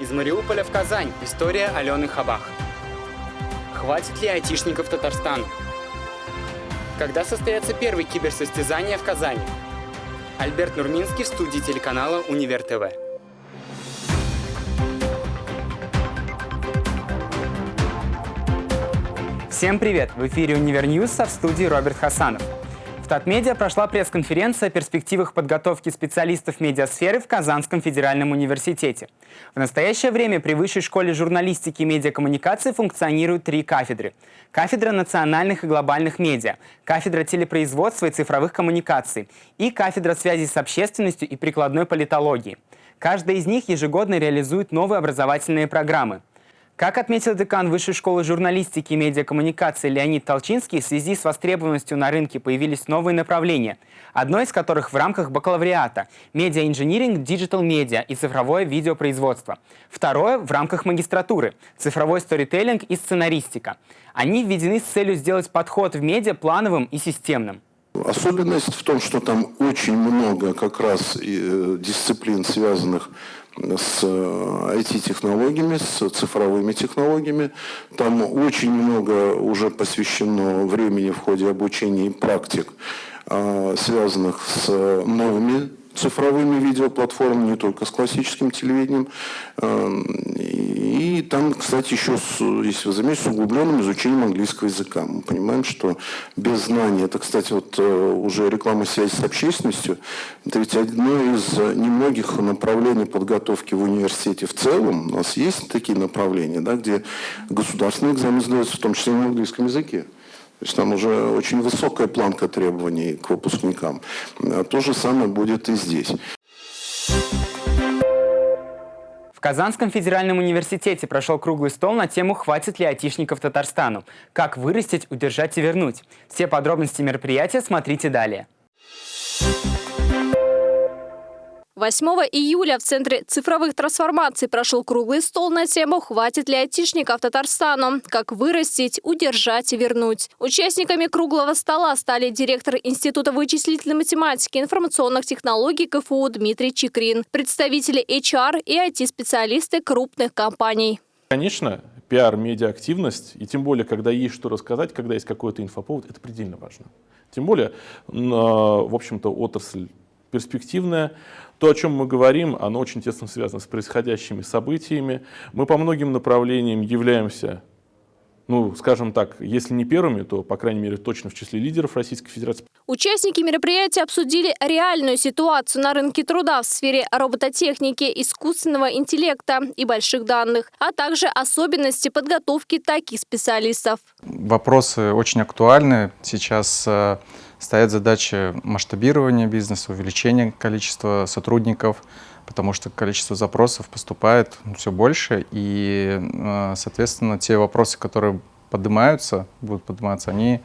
Из Мариуполя в Казань. История Алены Хабах. Хватит ли айтишников Татарстан? Когда состоятся первые киберсостязания в Казани? Альберт Нурминский в студии телеканала «Универ ТВ». Всем привет! В эфире «Univer News», а в студии Роберт Хасанов. Татмедиа прошла пресс-конференция о перспективах подготовки специалистов медиасферы в Казанском федеральном университете. В настоящее время при Высшей школе журналистики и медиакоммуникации функционируют три кафедры. Кафедра национальных и глобальных медиа, кафедра телепроизводства и цифровых коммуникаций и кафедра связи с общественностью и прикладной политологии. Каждая из них ежегодно реализует новые образовательные программы. Как отметил декан Высшей школы журналистики и медиакоммуникации Леонид Толчинский, в связи с востребованностью на рынке появились новые направления, одно из которых в рамках бакалавриата – медиа-инжиниринг, digital -медиа и цифровое видеопроизводство. Второе – в рамках магистратуры – цифровой сторителлинг и сценаристика. Они введены с целью сделать подход в медиа плановым и системным. Особенность в том, что там очень много как раз э, дисциплин, связанных с IT-технологиями, э, с цифровыми технологиями. Там очень много уже посвящено времени в ходе обучения и практик, а, связанных с новыми цифровыми видеоплатформами, не только с классическим телевидением. Эм, и там, кстати, еще, если вы заметите, с углубленным изучением английского языка. Мы понимаем, что без знания, это, кстати, вот э, уже реклама связи с общественностью, это ведь одно из немногих направлений подготовки в университете в целом. У нас есть такие направления, да, где государственный экзамен сдается в том числе на английском языке. То есть там уже очень высокая планка требований к выпускникам. А то же самое будет и здесь. В Казанском федеральном университете прошел круглый стол на тему «Хватит ли айтишников Татарстану? Как вырастить, удержать и вернуть?». Все подробности мероприятия смотрите далее. 8 июля в Центре цифровых трансформаций прошел круглый стол на тему «Хватит ли айтишников Татарстану? Как вырастить, удержать и вернуть?». Участниками круглого стола стали директор Института вычислительной математики и информационных технологий КФУ Дмитрий Чикрин, представители HR и IT-специалисты крупных компаний. Конечно, пиар, медиа-активность, и тем более, когда есть что рассказать, когда есть какой-то инфоповод, это предельно важно. Тем более, в общем-то, отрасль перспективная. То, о чем мы говорим, оно очень тесно связано с происходящими событиями. Мы по многим направлениям являемся, ну, скажем так, если не первыми, то, по крайней мере, точно в числе лидеров Российской Федерации. Участники мероприятия обсудили реальную ситуацию на рынке труда в сфере робототехники, искусственного интеллекта и больших данных, а также особенности подготовки таких специалистов. Вопросы очень актуальны. Сейчас э, стоят задачи масштабирования бизнеса, увеличения количества сотрудников, потому что количество запросов поступает все больше, и, э, соответственно, те вопросы, которые поднимаются, будут подниматься, они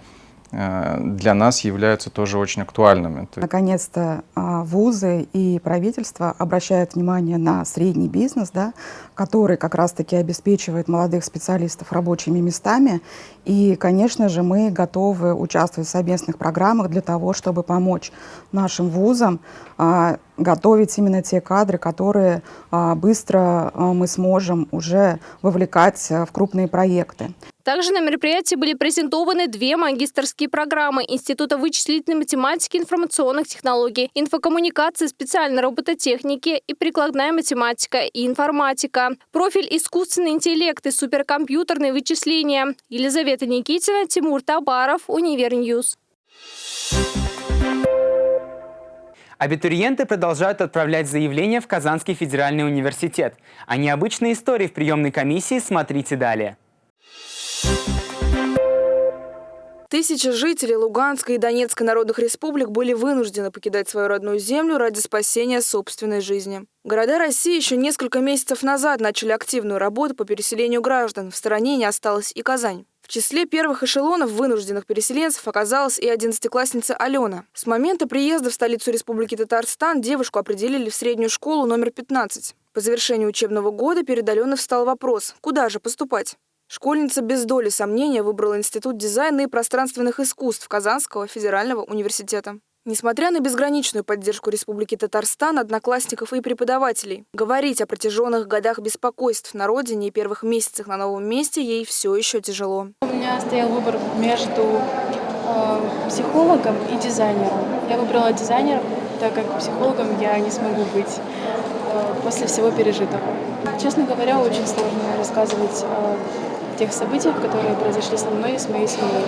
Э, для нас являются тоже очень актуальными. Наконец-то а, вузы и правительство обращают внимание на средний бизнес, да, который как раз-таки обеспечивает молодых специалистов рабочими местами. И, конечно же, мы готовы участвовать в совместных программах для того, чтобы помочь нашим вузам а, готовить именно те кадры, которые а, быстро мы сможем уже вовлекать в крупные проекты. Также на мероприятии были презентованы две магистрские программы Института вычислительной математики и информационных технологий, инфокоммуникации, специальной робототехники и прикладная математика и информатика, профиль искусственный интеллект и суперкомпьютерные вычисления. Елизавета Никитина, Тимур Табаров, Univer News. Абитуриенты продолжают отправлять заявления в Казанский федеральный университет. А необычные истории в приемной комиссии смотрите далее. Тысячи жителей Луганской и Донецкой народных республик были вынуждены покидать свою родную землю ради спасения собственной жизни. Города России еще несколько месяцев назад начали активную работу по переселению граждан. В стороне не осталась и Казань. В числе первых эшелонов вынужденных переселенцев оказалась и одиннадцатиклассница Алена. С момента приезда в столицу Республики Татарстан девушку определили в среднюю школу номер 15. По завершению учебного года перед Аленой встал вопрос, куда же поступать. Школьница без доли сомнения выбрала Институт дизайна и пространственных искусств Казанского федерального университета. Несмотря на безграничную поддержку Республики Татарстан, одноклассников и преподавателей, говорить о протяженных годах беспокойств на родине и первых месяцах на новом месте ей все еще тяжело. У меня стоял выбор между э, психологом и дизайнером. Я выбрала дизайнера, так как психологом я не смогу быть после всего пережитого. Честно говоря, очень сложно рассказывать о тех событиях, которые произошли со мной и с моей семьей.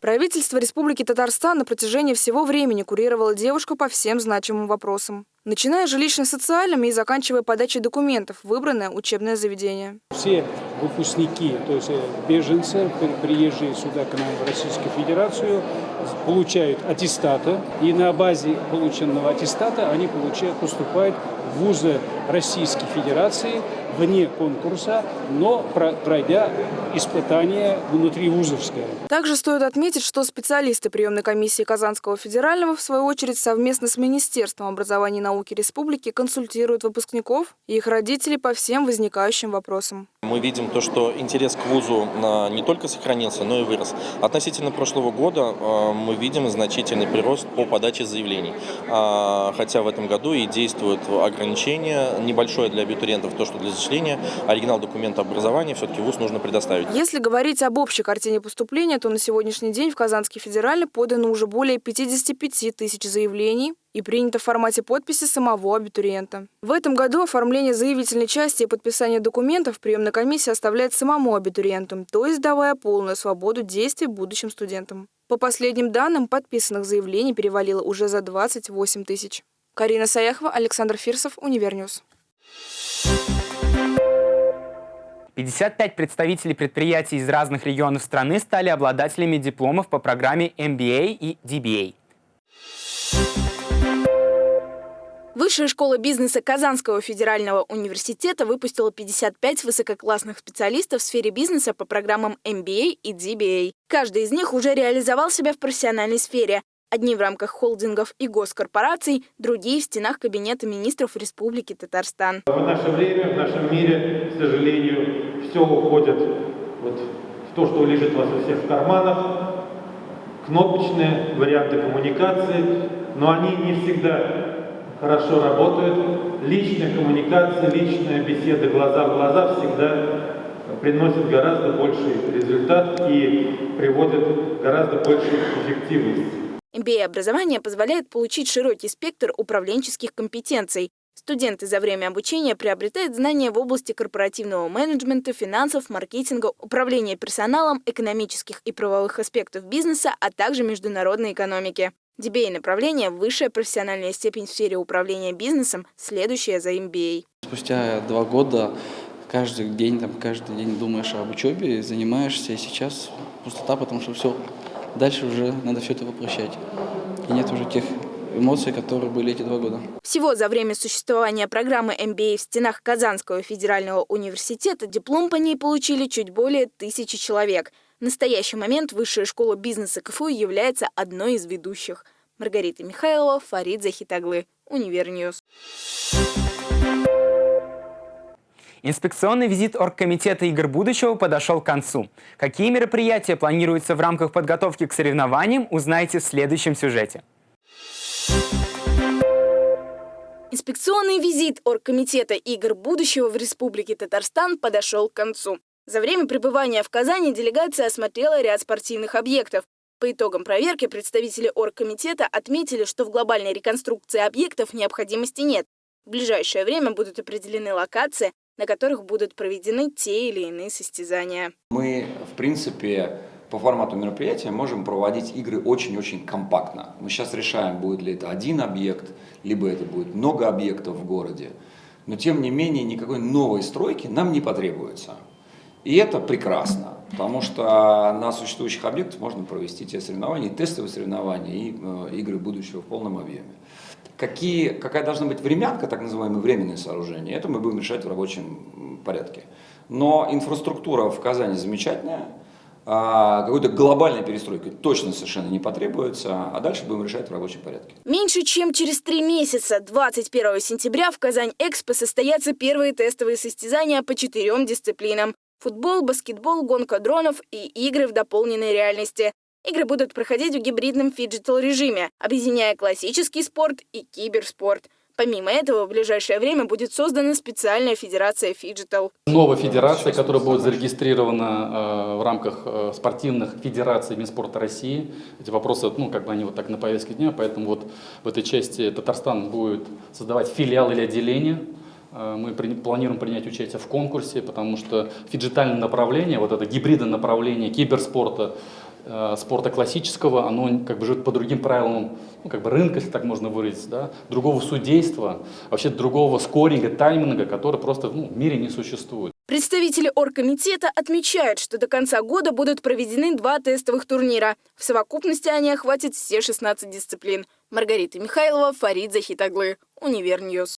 Правительство Республики Татарстан на протяжении всего времени курировало девушку по всем значимым вопросам. Начиная жилищно-социальными и заканчивая подачей документов в выбранное учебное заведение. Все выпускники, то есть э, беженцы, приезжие сюда к нам в Российскую Федерацию, получают аттестаты, и на базе полученного аттестата они получают, поступают в вузы Российской Федерации вне конкурса, но пройдя испытание внутривузовское. Также стоит отметить, что специалисты приемной комиссии Казанского федерального, в свою очередь, совместно с Министерством образования и науки республики консультируют выпускников и их родителей по всем возникающим вопросам. Мы видим то, что интерес к вузу не только сохранился, но и вырос. Относительно прошлого года э, мы видим значительный прирост по подаче заявлений. А, хотя в этом году и действуют ограничения небольшое для абитуриентов, то, что для зачисления оригинал документа образования все-таки вуз нужно предоставить. Если говорить об общей картине поступления, то на сегодняшний день в Казанский федеральный подано уже более 55 тысяч заявлений, и принято в формате подписи самого абитуриента. В этом году оформление заявительной части и подписание документов приемная комиссия оставляет самому абитуриенту, то есть давая полную свободу действий будущим студентам. По последним данным, подписанных заявлений перевалило уже за 28 тысяч. Карина Саяхова, Александр Фирсов, Univer News. 55 представителей предприятий из разных регионов страны стали обладателями дипломов по программе MBA и DBA. Высшая школа бизнеса Казанского федерального университета выпустила 55 высококлассных специалистов в сфере бизнеса по программам MBA и DBA. Каждый из них уже реализовал себя в профессиональной сфере. Одни в рамках холдингов и госкорпораций, другие в стенах Кабинета министров Республики Татарстан. В наше время, в нашем мире, к сожалению, все уходит вот в то, что лежит у вас у всех в карманах, кнопочные варианты коммуникации, но они не всегда хорошо работают. Личная коммуникация, личная беседа глаза в глаза всегда приносит гораздо больший результат и приводит гораздо большую эффективность. MBA-образование позволяет получить широкий спектр управленческих компетенций. Студенты за время обучения приобретают знания в области корпоративного менеджмента, финансов, маркетинга, управления персоналом, экономических и правовых аспектов бизнеса, а также международной экономики. DBA направление – высшая профессиональная степень в сфере управления бизнесом, следующая за MBA. Спустя два года каждый день, там, каждый день думаешь об учебе, занимаешься, и сейчас пустота, потому что все, дальше уже надо все это воплощать. И нет уже тех эмоций, которые были эти два года. Всего за время существования программы MBA в стенах Казанского федерального университета диплом по ней получили чуть более тысячи человек – в настоящий момент Высшая школа бизнеса КФУ является одной из ведущих. Маргарита Михайлова, Фарид Захитаглы, Универньюз. Инспекционный визит Оргкомитета игр будущего подошел к концу. Какие мероприятия планируются в рамках подготовки к соревнованиям, узнаете в следующем сюжете. Инспекционный визит Оргкомитета игр будущего в Республике Татарстан подошел к концу. За время пребывания в Казани делегация осмотрела ряд спортивных объектов. По итогам проверки представители оргкомитета отметили, что в глобальной реконструкции объектов необходимости нет. В ближайшее время будут определены локации, на которых будут проведены те или иные состязания. Мы, в принципе, по формату мероприятия можем проводить игры очень-очень компактно. Мы сейчас решаем, будет ли это один объект, либо это будет много объектов в городе. Но тем не менее никакой новой стройки нам не потребуется. И это прекрасно, потому что на существующих объектах можно провести те соревнования, тестовые соревнования и э, игры будущего в полном объеме. Какие, какая должна быть времянка, так называемое временное сооружение, это мы будем решать в рабочем порядке. Но инфраструктура в Казани замечательная, какой-то глобальной перестройки точно совершенно не потребуется, а дальше будем решать в рабочем порядке. Меньше чем через три месяца, 21 сентября, в Казань-Экспо состоятся первые тестовые состязания по четырем дисциплинам футбол, баскетбол, гонка дронов и игры в дополненной реальности. Игры будут проходить в гибридном фиджитал-режиме, объединяя классический спорт и киберспорт. Помимо этого, в ближайшее время будет создана специальная федерация фиджитал. Новая федерация, которая будет зарегистрирована э, в рамках э, спортивных федераций Минспорта России. Эти вопросы, ну, как бы они вот так на повестке дня, поэтому вот в этой части Татарстан будет создавать филиал или отделение. Э, мы планируем принять участие в конкурсе, потому что фиджитальное направление, вот это гибридное направление киберспорта, спорта классического, оно как бы живет по другим правилам ну, как бы рынка, если так можно выразить, да, другого судейства, вообще другого скоринга, тайминга, который просто ну, в мире не существует. Представители оргкомитета отмечают, что до конца года будут проведены два тестовых турнира. В совокупности они охватят все 16 дисциплин. Маргарита Михайлова, Фарид Захитаглы, Универньюз.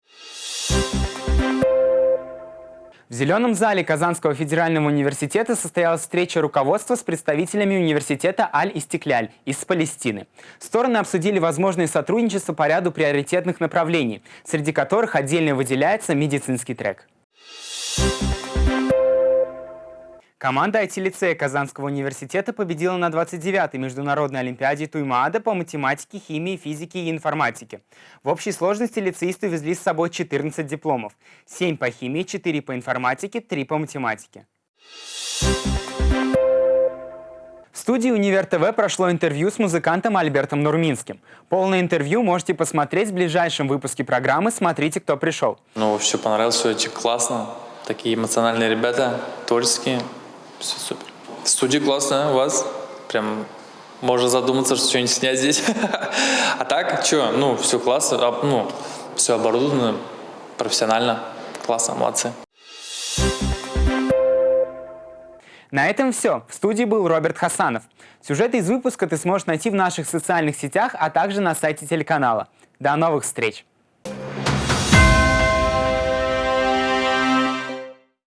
В Зеленом зале Казанского федерального университета состоялась встреча руководства с представителями университета Аль-Истекляль из Палестины. Стороны обсудили возможное сотрудничество по ряду приоритетных направлений, среди которых отдельно выделяется медицинский трек. Команда IT-лицея Казанского университета победила на 29-й международной олимпиаде Туймаада по математике, химии, физике и информатике. В общей сложности лицеисты везли с собой 14 дипломов. 7 по химии, 4 по информатике, 3 по математике. В студии Универ ТВ прошло интервью с музыкантом Альбертом Нурминским. Полное интервью можете посмотреть в ближайшем выпуске программы «Смотрите, кто пришел». Ну, все понравилось, все очень классно. Такие эмоциональные ребята, творческие. Все супер. Студия классная у вас. Прям можно задуматься, что что-нибудь снять здесь. А так, что, ну, все классно, ну, все оборудовано профессионально. Классно, молодцы. На этом все. В студии был Роберт Хасанов. Сюжеты из выпуска ты сможешь найти в наших социальных сетях, а также на сайте телеканала. До новых встреч!